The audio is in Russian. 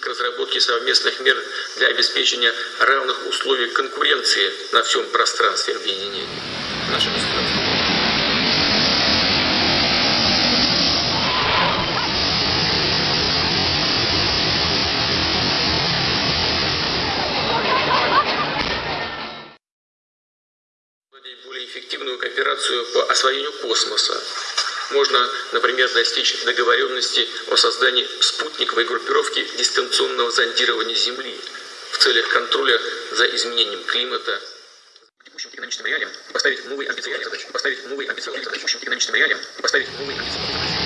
к разработке совместных мер для обеспечения равных условий конкуренции на всем пространстве объединения. Наше государство. более эффективную кооперацию по освоению космоса. Можно, например, достичь договоренности о создании спутниковой группировки дистанционного зондирования Земли в целях контроля за изменением климата, текущим экономическим реалиям поставить новые амбициозные задачи, поставить новые амбициозные задачи, текущим экономическим реалиям поставить новые амбициозные задачи.